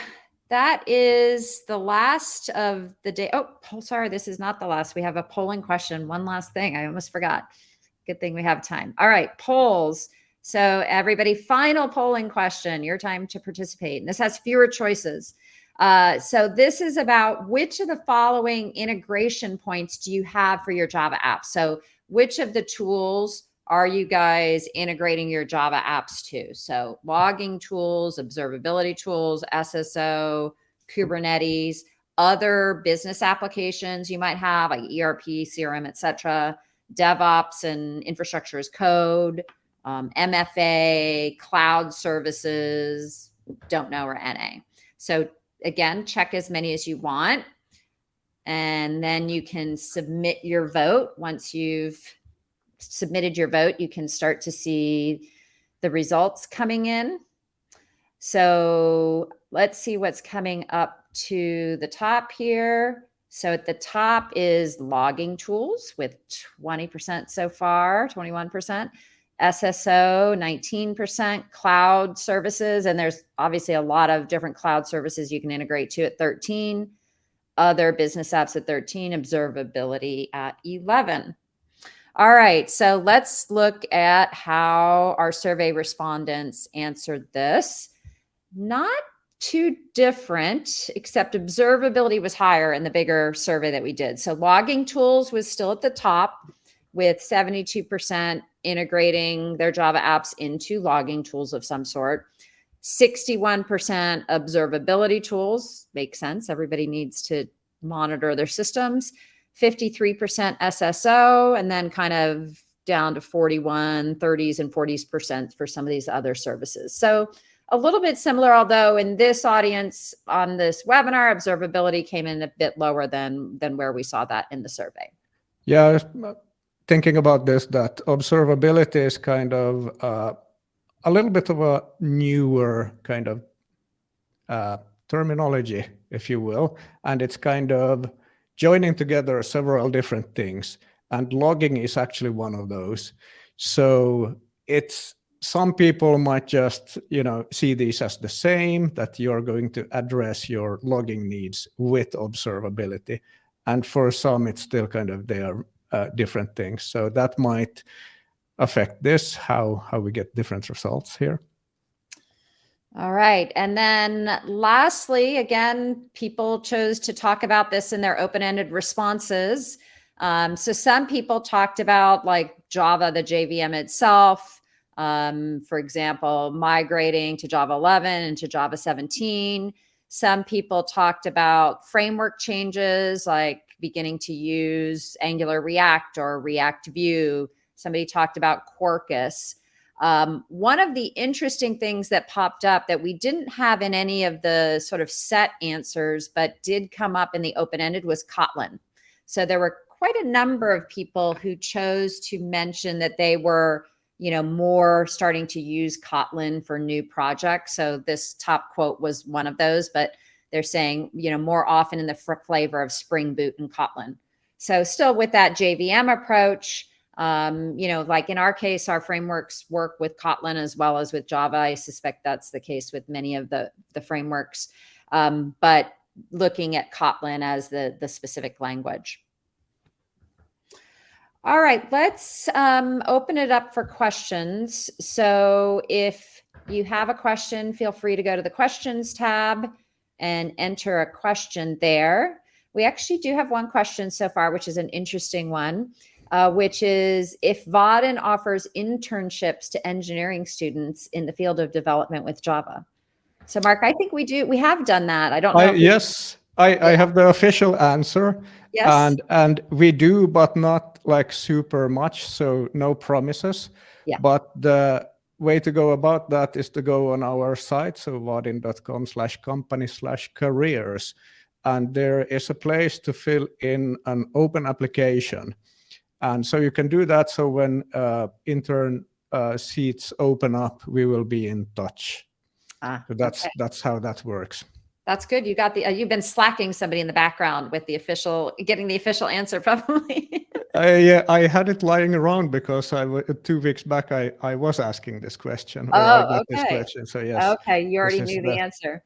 Speaker 1: that is the last of the day. Oh, sorry, this is not the last. We have a polling question. One last thing. I almost forgot. Good thing we have time. All right, polls. So everybody, final polling question. Your time to participate. And this has fewer choices. Uh, so this is about which of the following integration points do you have for your Java app? So which of the tools are you guys integrating your Java apps to? So logging tools, observability tools, SSO, Kubernetes, other business applications you might have like ERP, CRM, etc., DevOps and infrastructure as code, um, MFA, cloud services, don't know, or NA. So again, check as many as you want. And then you can submit your vote once you've submitted your vote, you can start to see the results coming in. So let's see what's coming up to the top here. So at the top is logging tools with 20% so far, 21%, SSO 19%, cloud services, and there's obviously a lot of different cloud services you can integrate to at 13, other business apps at 13, observability at 11. All right, so let's look at how our survey respondents answered this. Not too different, except observability was higher in the bigger survey that we did. So logging tools was still at the top with 72% integrating their Java apps into logging tools of some sort. 61% observability tools, makes sense. Everybody needs to monitor their systems. 53% SSO, and then kind of down to 41, 30s, and 40s percent for some of these other services. So a little bit similar, although in this audience on this webinar, observability came in a bit lower than, than where we saw that in the survey.
Speaker 2: Yeah, thinking about this, that observability is kind of uh, a little bit of a newer kind of uh, terminology, if you will, and it's kind of joining together several different things and logging is actually one of those. So it's some people might just you know see these as the same that you're going to address your logging needs with observability and for some it's still kind of they are uh, different things so that might affect this how how we get different results here
Speaker 1: all right. And then lastly, again, people chose to talk about this in their open-ended responses. Um, so some people talked about like Java, the JVM itself, um, for example, migrating to Java 11 and to Java 17. Some people talked about framework changes like beginning to use Angular React or React Vue. Somebody talked about Quarkus. Um, one of the interesting things that popped up that we didn't have in any of the sort of set answers, but did come up in the open-ended was Kotlin. So there were quite a number of people who chose to mention that they were, you know, more starting to use Kotlin for new projects. So this top quote was one of those, but they're saying, you know, more often in the flavor of Spring Boot and Kotlin. So still with that JVM approach, um, you know, like in our case, our frameworks work with Kotlin as well as with Java. I suspect that's the case with many of the, the frameworks, um, but looking at Kotlin as the, the specific language. All right, let's um, open it up for questions. So if you have a question, feel free to go to the questions tab and enter a question there. We actually do have one question so far, which is an interesting one uh, which is if Vaadin offers internships to engineering students in the field of development with Java. So Mark, I think we do, we have done that. I don't know.
Speaker 2: I, yes, I. I have the official answer.
Speaker 1: Yes.
Speaker 2: And, and we do, but not like super much. So no promises.
Speaker 1: Yeah.
Speaker 2: But the way to go about that is to go on our site. So vaadin.com slash company slash careers. And there is a place to fill in an open application and so you can do that. So when uh, intern uh, seats open up, we will be in touch.
Speaker 1: Ah,
Speaker 2: so that's
Speaker 1: okay.
Speaker 2: that's how that works.
Speaker 1: That's good. You got the. Uh, you've been slacking somebody in the background with the official, getting the official answer, *laughs* probably.
Speaker 2: I, yeah, I had it lying around because I two weeks back I I was asking this question.
Speaker 1: Oh, okay.
Speaker 2: This question. So yes.
Speaker 1: Okay, you already knew the, the answer.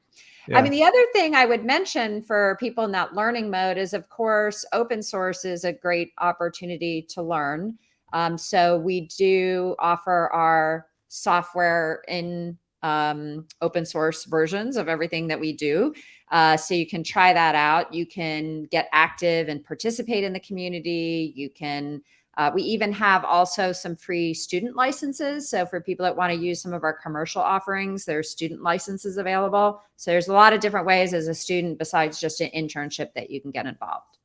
Speaker 2: Yeah.
Speaker 1: I mean, the other thing I would mention for people in that learning mode is, of course, open source is a great opportunity to learn. Um, so we do offer our software in um, open source versions of everything that we do. Uh, so you can try that out. You can get active and participate in the community. You can uh, we even have also some free student licenses. So for people that want to use some of our commercial offerings, there's student licenses available. So there's a lot of different ways as a student besides just an internship that you can get involved.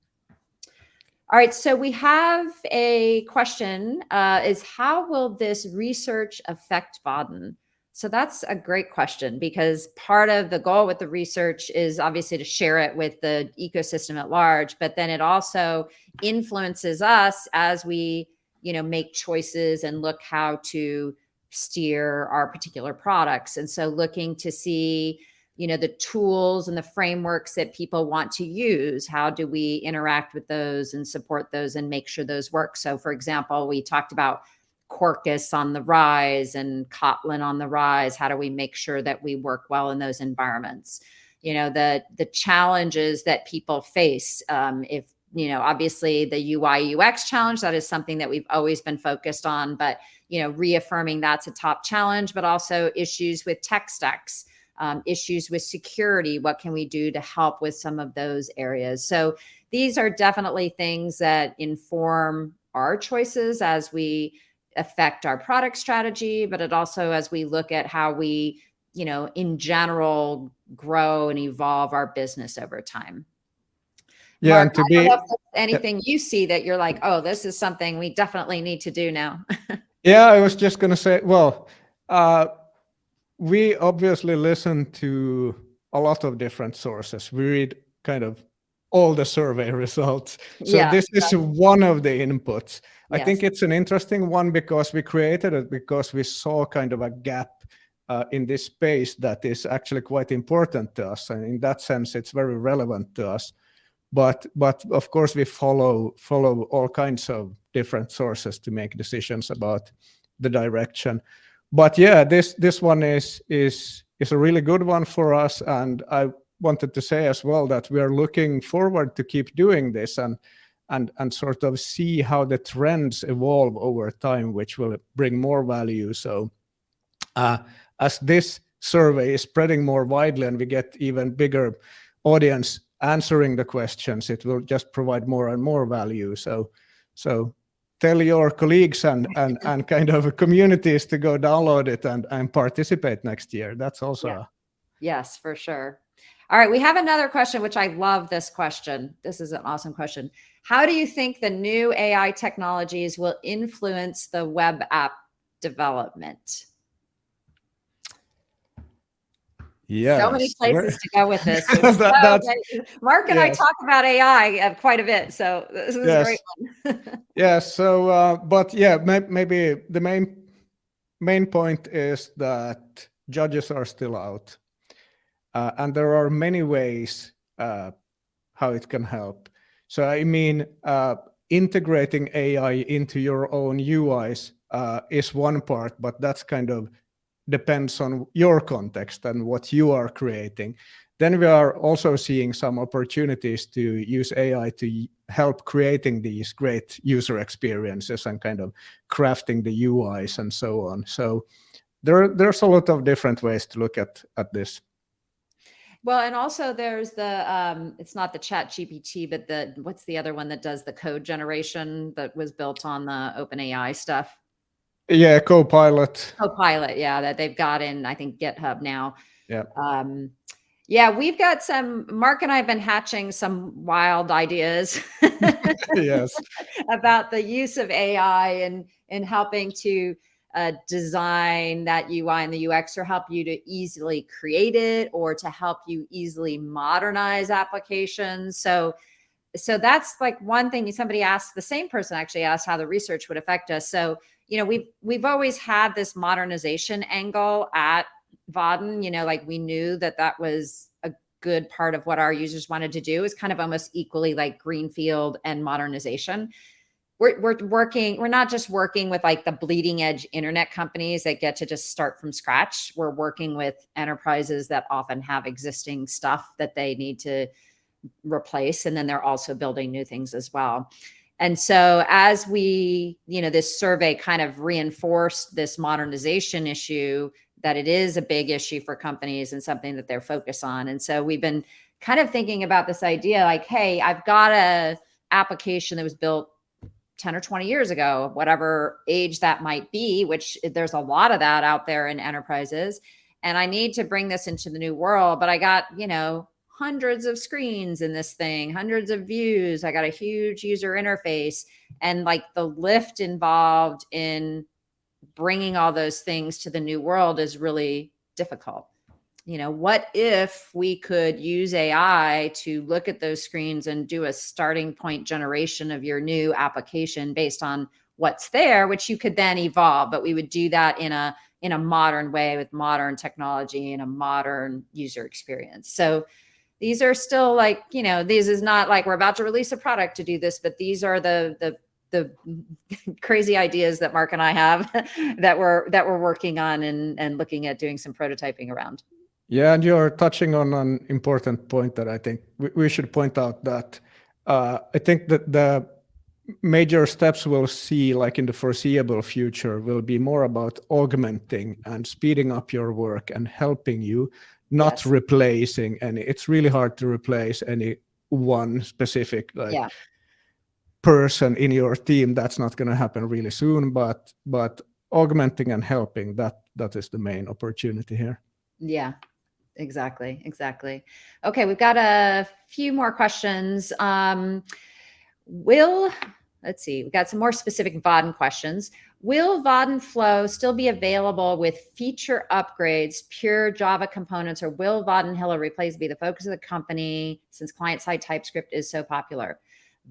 Speaker 1: All right, so we have a question, uh, is how will this research affect Vaadin? So that's a great question because part of the goal with the research is obviously to share it with the ecosystem at large, but then it also influences us as we, you know, make choices and look how to steer our particular products. And so looking to see, you know, the tools and the frameworks that people want to use, how do we interact with those and support those and make sure those work? So for example, we talked about Quarkus on the rise and Kotlin on the rise? How do we make sure that we work well in those environments? You know, the the challenges that people face. Um, if you know, obviously the UI UX challenge that is something that we've always been focused on, but you know, reaffirming that's a top challenge, but also issues with tech stacks. Um, issues with security. What can we do to help with some of those areas? So these are definitely things that inform our choices as we affect our product strategy, but it also as we look at how we, you know, in general grow and evolve our business over time.
Speaker 2: Yeah,
Speaker 1: Mark,
Speaker 2: and to be
Speaker 1: anything you see that you're like, oh, this is something we definitely need to do now. *laughs*
Speaker 2: yeah, I was just gonna say, well, uh, we obviously listen to a lot of different sources. We read kind of all the survey *laughs* results. So
Speaker 1: yeah,
Speaker 2: this is one of the inputs. I
Speaker 1: Yes.
Speaker 2: think it's an interesting one because we created it because we saw kind of a gap uh, in this space that is actually quite important to us. And in that sense, it's very relevant to us. But but of course, we follow follow all kinds of different sources to make decisions about the direction. But yeah, this this one is is is a really good one for us, and I wanted to say as well that we are looking forward to keep doing this and and and sort of see how the trends evolve over time, which will bring more value. So uh, as this survey is spreading more widely and we get even bigger audience answering the questions, it will just provide more and more value. So so tell your colleagues and and and kind of communities to go download it and and participate next year. That's also
Speaker 1: Yeah. Yes, for sure. All right, we have another question, which I love this question. This is an awesome question. How do you think the new AI technologies will influence the web app development?
Speaker 2: yeah.
Speaker 1: So many places to go with this. *laughs*
Speaker 2: That-
Speaker 1: so Mark and I talk about AI uh, quite a bit, so this is a
Speaker 2: Yes.
Speaker 1: great one. *laughs*
Speaker 2: Yeah. So, uh, but yeah, may, maybe the main main point is that judges are still out, uh, and there are many ways uh, how it can help. So I mean, uh, integrating AI into your own UIs uh, is one part, but that's kind of depends on your context and what you are creating. Then we are also seeing some opportunities to use AI to help creating these great user experiences and kind of crafting the UIs and so on. So there, there's a lot of different ways to look at, at this.
Speaker 1: Well, and also there's the, um, it's not the ChatGPT, but the, what's the other one that does the code generation that was built on the OpenAI stuff?
Speaker 2: Yeah, Copilot.
Speaker 1: Copilot, yeah, that they've got in, I think, GitHub now.
Speaker 2: Yeah.
Speaker 1: Um, yeah, we've got some, Mark and I have been hatching some wild ideas. *laughs*
Speaker 2: yes. *laughs*
Speaker 1: about the use of AI and, and helping to uh, design that UI and the UX or help you to easily create it or to help you easily modernize applications. So so that's like one thing somebody asked the same person actually asked how the research would affect us. So you know we've we've always had this modernization angle at Vaadin. You know like we knew that that was a good part of what our users wanted to do. Is kind of almost equally like greenfield and modernization we're, we're working we're not just working with like the bleeding edge internet companies that get to just start from scratch. We're working with enterprises that often have existing stuff that they need to replace and then they're also building new things as well. And so as we you know this survey kind of reinforced this modernization issue that it is a big issue for companies and something that they're focused on. And so we've been kind of thinking about this idea like hey i've got a application that was built 10 or 20 years ago whatever age that might be which there's a lot of that out there in enterprises and i need to bring this into the new world but i got you know hundreds of screens in this thing, hundreds of views. I got a huge user interface and like the lift involved in bringing all those things to the new world is really difficult. You know, what if we could use AI to look at those screens and do a starting point generation of your new application based on what's there, which you could then evolve, but we would do that in a in a modern way with modern technology and a modern user experience. So these are still like, you know, these is not like we're about to release a product to do this, but these are the, the, the *laughs* crazy ideas that Mark and I have *laughs* that we're, that we're working on and, and looking at doing some prototyping around.
Speaker 2: Yeah, and you're touching on an important point that I think we, we should point out that uh, I think that the major steps we'll see like in the foreseeable future will be more about augmenting and speeding up your work and helping you not yes. replacing any. It's really hard to replace any one specific like yeah. person in your team. That's not going to happen really soon, but but augmenting and helping that that is the main opportunity here.
Speaker 1: Yeah, exactly exactly okay we've got a few more questions um will let's see we've got some more specific Vaadin questions Will Vaadin Flow still be available with feature upgrades, pure Java components, or will Vaadin Hilla replace be the focus of the company since client-side TypeScript is so popular?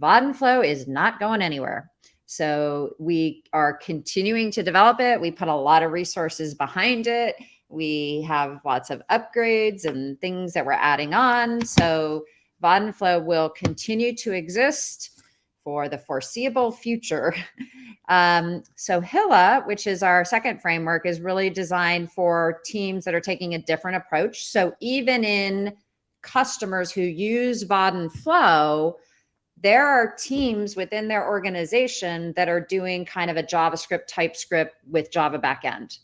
Speaker 1: Vaadin Flow is not going anywhere. So we are continuing to develop it. We put a lot of resources behind it. We have lots of upgrades and things that we're adding on. So Vaadin Flow will continue to exist for the foreseeable future. *laughs* Um, so Hilla, which is our second framework, is really designed for teams that are taking a different approach. So even in customers who use Vaadin Flow, there are teams within their organization that are doing kind of a JavaScript TypeScript with Java backend.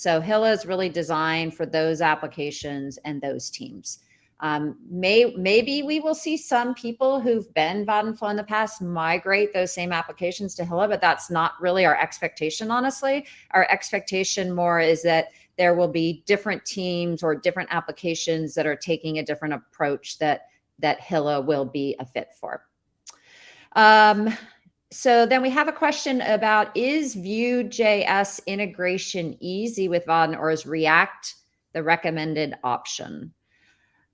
Speaker 1: So Hilla is really designed for those applications and those teams. Um, may, maybe we will see some people who've been Flow in the past migrate those same applications to Hilla, but that's not really our expectation, honestly. Our expectation more is that there will be different teams or different applications that are taking a different approach that, that Hilla will be a fit for. Um, so then we have a question about, is Vue.js integration easy with Vaadin or is React the recommended option?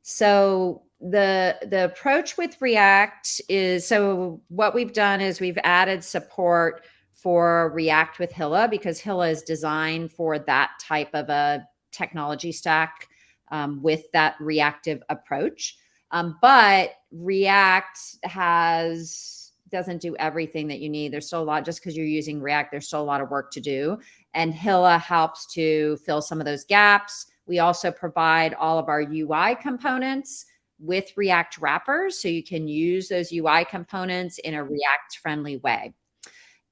Speaker 1: So the the approach with React is so what we've done is we've added support for React with Hilla because Hilla is designed for that type of a technology stack um, with that reactive approach. Um, but React has doesn't do everything that you need. There's still a lot just because you're using React. There's still a lot of work to do, and Hilla helps to fill some of those gaps. We also provide all of our UI components with React wrappers, so you can use those UI components in a React friendly way.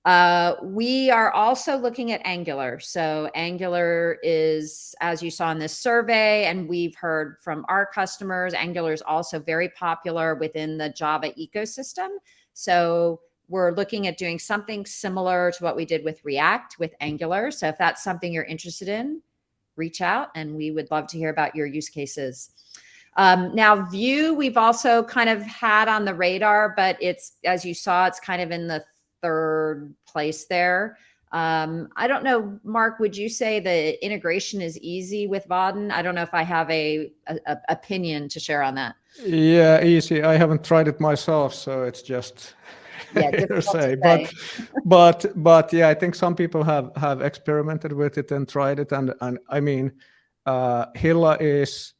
Speaker 1: Uh, we are also looking at Angular. So Angular is, as you saw in this survey, and we've heard from our customers, Angular is also very popular within the Java ecosystem. So we're looking at doing something similar to what we did with React with Angular. So if that's something you're interested in, reach out and we would love to hear about your use cases. Um, now Vue, we've also kind of had on the radar, but it's, as you saw, it's kind of in the third place there. Um, I don't know, Mark, would you say the integration is easy with Vaadin? I don't know if I have a, a, a, opinion to share on that.
Speaker 2: Yeah, easy. I haven't tried it myself, so it's just yeah, *laughs* say. say. But but but yeah, I think some people have have experimented with it and tried it, and and I mean, uh, Hilla is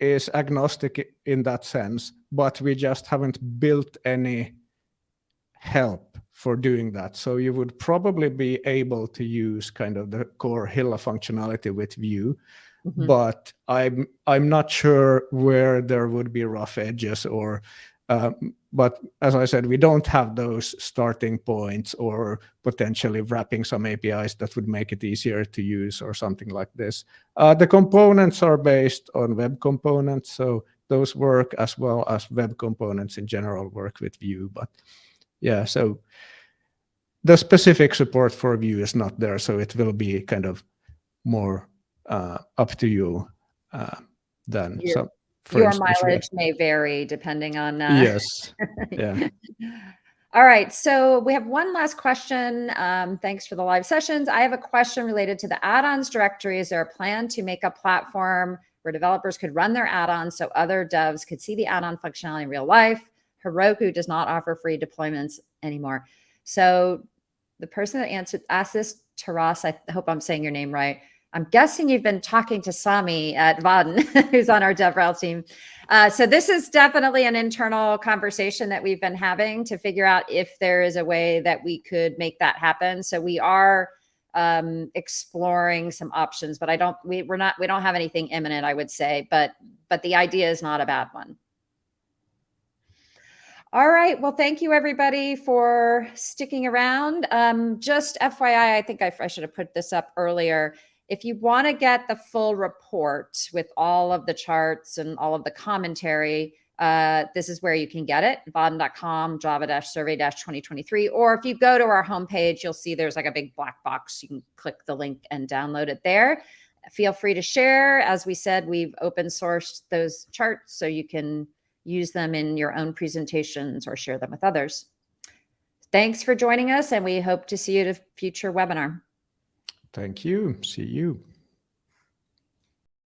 Speaker 2: is agnostic in that sense, but we just haven't built any help for doing that. So you would probably be able to use kind of the core Hilla functionality with Vue, mm -hmm. but I'm I'm not sure where there would be rough edges or. Um, but as I said, we don't have those starting points or potentially wrapping some APIs that would make it easier to use or something like this. Uh, the components are based on web components, so those work as well as web components in general work with Vue, but yeah, so the specific support for Vue is not there, so it will be kind of more uh, up to you uh, than
Speaker 1: your, some. Your mileage may vary depending on. Uh,
Speaker 2: yes. *laughs* Yeah.
Speaker 1: All right, so we have one last question. Um, thanks for the live sessions. I have a question related to the add-ons directory. Is there a plan to make a platform where developers could run their add-ons so other devs could see the add-on functionality in real life? Heroku does not offer free deployments anymore. So the person that answered asked this, Taras, I hope I'm saying your name right. I'm guessing you've been talking to Sami at Vaadin, *laughs* who's on our DevRel team. Uh, so this is definitely an internal conversation that we've been having to figure out if there is a way that we could make that happen. So we are um, exploring some options, but I don't, we, we're not, we don't have anything imminent, I would say, but, but the idea is not a bad one. All right. Well, thank you everybody for sticking around. Um, just FYI, I think I, I should have put this up earlier. If you want to get the full report with all of the charts and all of the commentary, uh, this is where you can get it, vaadin.com, java-survey-2023. Or if you go to our homepage, you'll see there's like a big black box. You can click the link and download it there. Feel free to share. As we said, we've open sourced those charts so you can use them in your own presentations or share them with others. Thanks for joining us and we hope to see you at a future webinar.
Speaker 2: Thank you. See you.